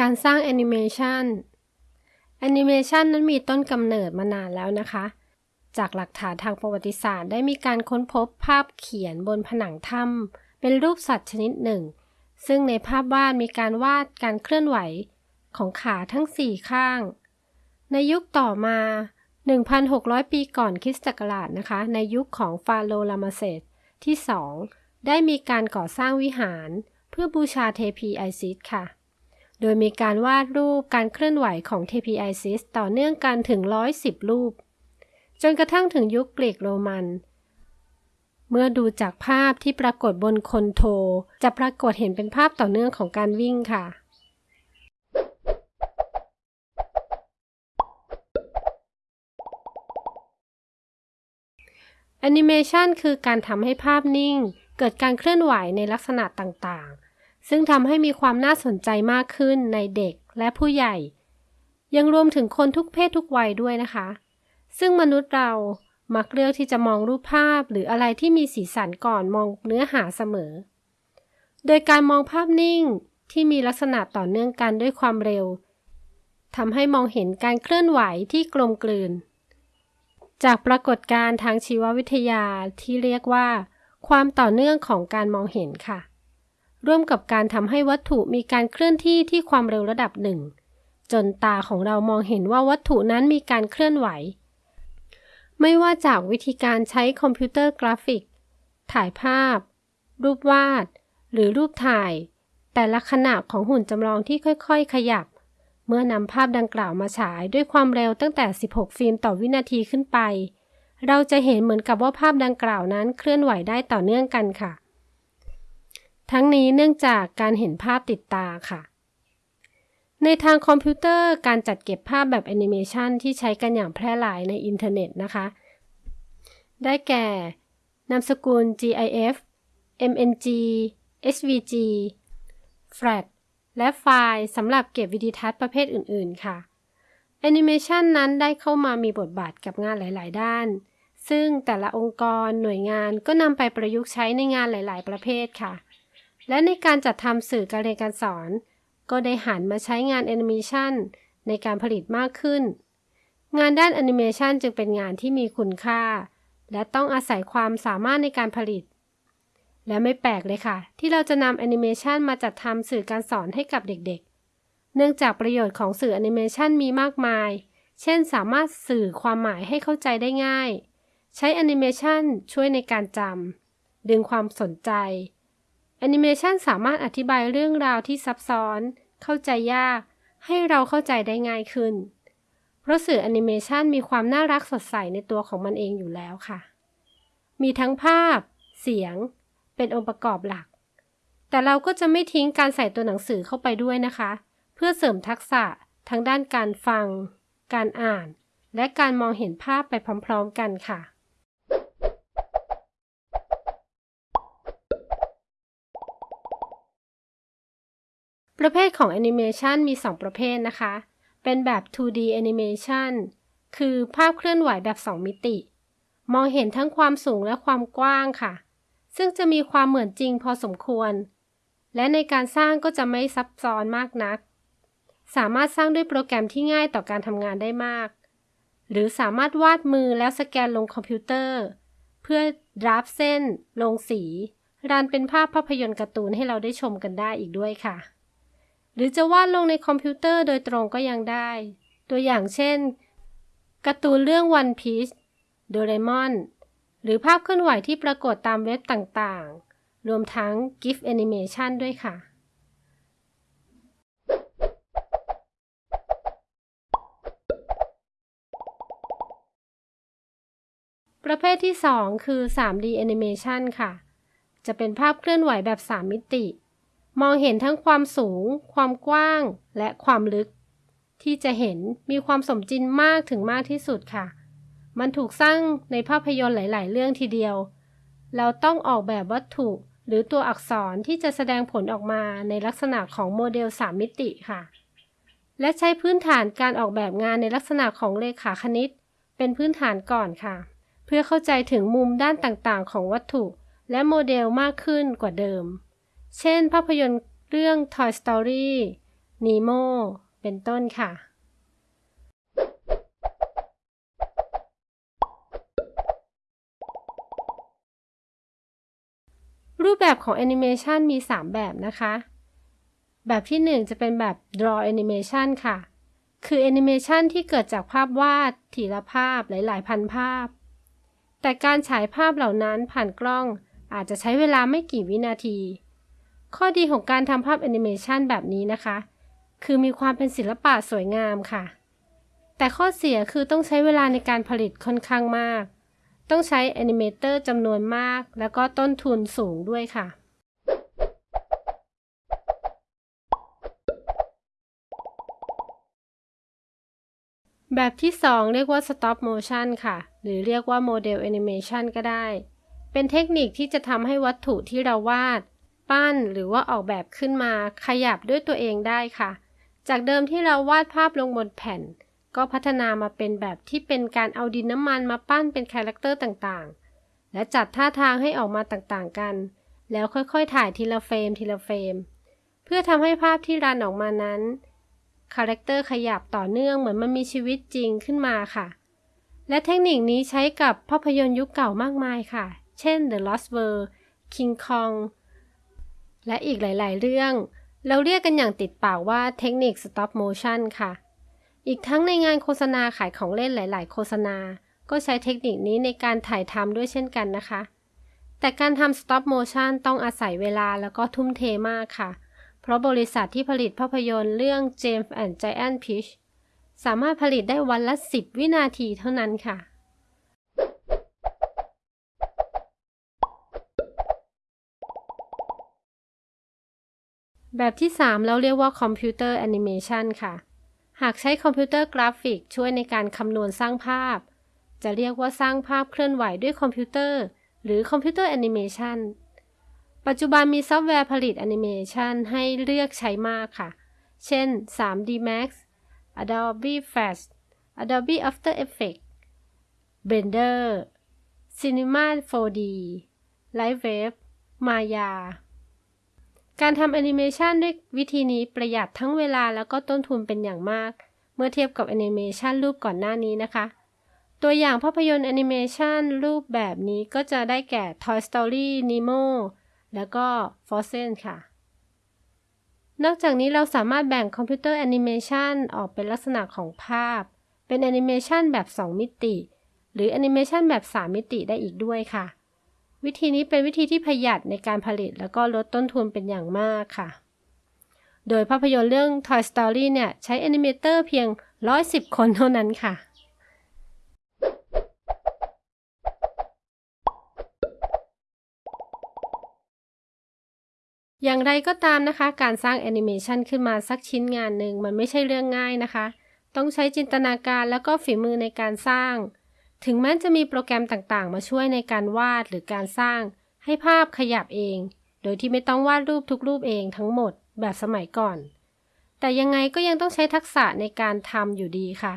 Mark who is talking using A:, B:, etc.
A: การสร้างแอนิเมชันแอนิเมชันนั้นมีต้นกำเนิดมานานแล้วนะคะ จากหลักฐานทางประวัติศาสตร์ได้มีการค้นพบภาพเขียนบนผนังถ้ำเป็นรูปสัตว์ชนิดหนึ่ง ซึ่งในภาพวาดมีการวาดการเคลื่อนไหวของขาทั้งสี่ข้าง ในยุคต่อมา 1,600 ปีก่อนคริสต์ศักราชนะคะ ในยุคของฟาโรห์รามาเสที่ 2 ได้มีการก่อสร้างวิหาร เพื่อบูชาเทพีไอซิสค่ะ โดยมีการวาดรูปการเคลื่อนไหวของเทพีไอซิสต่อเนื่องกันถึง 110 รูป จนกระทั่งถึงยุคกรีกโรมัน เมื่อดูจากภาพที่ปรากฏบนคนโท จะปรากฏเห็นเป็นภาพต่อเนื่องของการวิ่งค่ะแอนิเมชันคือการทำให้ภาพนิ่ง เกิดการเคลื่อนไหวในลักษณะต่างๆ ซึ่งทำให้มีความน่าสนใจมากขึ้นในเด็กและผู้ใหญ่ ยังรวมถึงคนทุกเพศทุกวัยด้วยนะคะ ซึ่งมนุษย์เรามักเลือกที่จะมองรูปภาพหรืออะไรที่มีสีสันก่อนมองเนื้อหาเสมอ โดยการมองภาพนิ่งที่มีลักษณะต่อเนื่องกันด้วยความเร็วทำให้มองเห็นการเคลื่อนไหวที่กลมกลืน จากปรากฏการณ์ทางชีววิทยาที่เรียกว่า ความต่อเนื่องของการมองเห็นค่ะ ร่วมกับการทำให้วัตถุมีการเคลื่อนที่ที่ความเร็วระดับหนึ่ง จนตาของเรามองเห็นว่าวัตถุนั้นมีการเคลื่อนไหว ไม่ว่าจากวิธีการใช้คอมพิวเตอร์กราฟิก ถ่ายภาพ รูปวาด หรือรูปถ่าย แต่ละขณะของหุ่นจำลองที่ค่อยๆ ขยับ เมื่อนำภาพดังกล่าวมาฉายด้วยความเร็วตั้งแต่ 16 เฟรมต่อวินาทีขึ้นไป เราจะเห็นเหมือนกับว่าภาพดังกล่าวนั้นเคลื่อนไหวได้ต่อเนื่องกันค่ะ ทั้งนี้เนื่องจากการเห็นภาพติดตาค่ะ ในทางคอมพิวเตอร์การจัดเก็บภาพแบบแอนิเมชันที่ใช้กันอย่างแพร่หลายในอินเทอร์เน็ตนะคะ ได้แก่ นามสกุล GIF MNG SVG Flash และไฟล์สำหรับเก็บวิดีทัศน์ประเภทอื่น ๆ ค่ะแอนิเมชันนั้นได้เข้ามามีบทบาทกับงานหลาย ๆ ด้าน ซึ่งแต่ละองค์กรหน่วยงานก็นำไปประยุกต์ใช้ในงานหลาย ๆ ประเภทค่ะ และในการจัดทำสื่อการเรียนการสอน ก็ได้หันมาใช้งานแอนิเมชันในการผลิตมากขึ้น งานด้านแอนิเมชันจึงเป็นงานที่มีคุณค่า และต้องอาศัยความสามารถในการผลิต และไม่แปลกเลยค่ะ ที่เราจะนำแอนิเมชันมาจัดทำสื่อการสอนให้กับเด็กๆ เนื่องจากประโยชน์ของสื่อแอนิเมชันมีมากมาย เช่น สามารถสื่อความหมายให้เข้าใจได้ง่าย ใช้แอนิเมชันช่วยในการจำดึงความสนใจ แอนิเมชันสามารถอธิบายเรื่องราวที่ซับซ้อน เข้าใจยาก ให้เราเข้าใจได้ง่ายขึ้น เพราะสื่อแอนิเมชันมีความน่ารักสดใสในตัวของมันเองอยู่แล้วค่ะ มีทั้งภาพ เสียง เป็นองค์ประกอบหลัก แต่เราก็จะไม่ทิ้งการใส่ตัวหนังสือเข้าไปด้วยนะคะ เพื่อเสริมทักษะทั้งด้านการฟัง การอ่าน และการมองเห็นภาพไปพร้อม ๆ กันค่ะ ประเภทของแอนิเมชันมี 2 ประเภทนะคะ เป็นแบบ 2D Animation คือภาพเคลื่อนไหวแบบ 2 มิติ มองเห็นทั้งความสูงและความกว้างค่ะ ซึ่งจะมีความเหมือนจริงพอสมควร และในการสร้างก็จะไม่ซับซ้อนมากนัก สามารถสร้างด้วยโปรแกรมที่ง่ายต่อการทำงานได้มาก หรือสามารถวาดมือแล้วสแกนลงคอมพิวเตอร์ เพื่อ draft เส้น ลงสีรันเป็นภาพภาพยนตร์การ์ตูนให้เราได้ชมกันได้อีกด้วยค่ะ รือจะวาดลงในคอมพิวเตอร์โดยตรงก็ยังได้ ตัวอย่างเช่นการ์ตูนเรื่อง One Piece โดเรมอน หรือภาพเคลื่อนไหวที่ปรากฏตามเว็บต่างๆ รวมทั้ง GIF Animation ด้วยค่ะ ประเภทที่ 2 คือ 3D Animation ค่ะ จะเป็นภาพเคลื่อนไหวแบบ 3 มิติ มองเห็นทั้งความสูง ความกว้าง และความลึก ที่จะเห็นมีความสมจริงมากถึงมากที่สุดค่ะ มันถูกสร้างในภาพยนตร์หลาย ๆ เรื่องทีเดียว เราต้องออกแบบวัตถุหรือตัวอักษรที่จะแสดงผลออกมาในลักษณะของโมเดล 3 มิติค่ะ และใช้พื้นฐานการออกแบบงานในลักษณะของเลขาคณิต เป็นพื้นฐานก่อนค่ะ เพื่อเข้าใจถึงมุมด้านต่าง ๆ ของวัตถุ และโมเดลมากขึ้นกว่าเดิม เช่น ภาพยนตร์เรื่อง Toy Story Nemo เป็นต้นค่ะ รูปแบบของแอนิเมชันมี 3 แบบนะคะ แบบที่ 1 จะเป็นแบบ draw animation ค่ะ คือแอนิเมชันที่เกิดจากภาพวาด ทีละภาพหลาย ๆ พันภาพ แต่การฉายภาพเหล่านั้นผ่านกล้องอาจจะใช้เวลาไม่กี่วินาที ข้อดีของการทำภาพแอนิเมชันแบบนี้นะคะ คือมีความเป็นศิลปะสวยงามค่ะ แต่ข้อเสียคือต้องใช้เวลาในการผลิตค่อนข้างมาก ต้องใช้ animator จำนวนมาก แล้วก็ต้นทุนสูงด้วยค่ะแบบที่ 2 เรียกว่า stop motion ค่ะ หรือเรียกว่า model animation ก็ได้ เป็นเทคนิคที่จะทำให้วัตถุที่เราวาด ปั้นหรือว่าออกแบบขึ้นมาขยับด้วยตัวเองได้ค่ะ จากเดิมที่เราวาดภาพลงบนแผ่น ก็พัฒนามาเป็นแบบที่เป็นการเอาดินน้ำมันมาปั้นเป็น character ต่างๆ และจัดท่าทางให้ออกมาต่างๆกัน แล้วค่อยๆ ถ่ายทีละเฟรมทีละเฟรม เพื่อทำให้ภาพที่ run ออกมานั้นcharacter ขยับต่อเนื่องเหมือนมันมีชีวิตจริงขึ้นมาค่ะ และเทคนิคนี้ใช้กับภาพยนตร์ยุคเก่ามากมายค่ะ เช่น The Lost World King Kong และอีกหลาย ๆ เรื่อง เราเรียกกันอย่างติดปากว่าเทคนิค Stop Motion ค่ะ อีกทั้งในงานโฆษณาขายของเล่นหลาย ๆ โฆษณา ก็ใช้เทคนิคนี้ในการถ่ายทำด้วยเช่นกันนะคะ แต่การทำ Stop Motion ต้องอาศัยเวลาแล้วก็ทุ่มเทมากค่ะ เพราะบริษัทที่ผลิตภาพยนตร์เรื่อง James and Giant Peach สามารถผลิตได้วันละ 10 วินาทีเท่านั้นค่ะ แบบที่ 3 เราเรียกว่าคอมพิวเตอร์แอนิเมชันค่ะ หากใช้คอมพิวเตอร์กราฟิกช่วยในการคำนวณสร้างภาพ จะเรียกว่าสร้างภาพเคลื่อนไหวด้วยคอมพิวเตอร์ หรือคอมพิวเตอร์แอนิเมชันปัจจุบันมีซอฟต์แวร์ผลิตแอนิเมชันให้เลือกใช้มากค่ะ เช่น 3D Max Adobe Flash Adobe After Effects Blender Cinema 4D Lightwave Maya การทำแอนิเมชันด้วยวิธีนี้ประหยัดทั้งเวลาแล้วก็ต้นทุนเป็นอย่างมาก เมื่อเทียบกับแอนิเมชันรูปก่อนหน้านี้นะคะ ตัวอย่างภาพยนตร์แอนิเมชันรูปแบบนี้ก็จะได้แก่ Toy Story Nemo แล้วก็ Frozen ค่ะ นอกจากนี้เราสามารถแบ่งคอมพิวเตอร์แอนิเมชันออกเป็นลักษณะของภาพ เป็นแอนิเมชันแบบ 2 มิติ หรือแอนิเมชันแบบ 3 มิติได้อีกด้วยค่ะ วิธีนี้เป็นวิธีที่ประหยัดในการผลิตแล้วก็ลดต้นทุนเป็นอย่างมากค่ะ โดยภาพยนตร์เรื่อง Toy Story เนี่ยใช้แอนิเมเตอร์เพียง 110 คนเท่านั้นค่ะ อย่างไรก็ตามนะคะ การสร้างแอนิเมชันขึ้นมาสักชิ้นงานหนึ่งมันไม่ใช่เรื่องง่ายนะคะ ต้องใช้จินตนาการแล้วก็ฝีมือในการสร้าง ถึงแม้จะมีโปรแกรมต่างๆ มาช่วยในการวาดหรือการสร้าง ให้ภาพขยับเอง โดยที่ไม่ต้องวาดรูปทุกรูปเองทั้งหมดแบบสมัยก่อน แต่ยังไงก็ยังต้องใช้ทักษะในการทำอยู่ดีค่ะ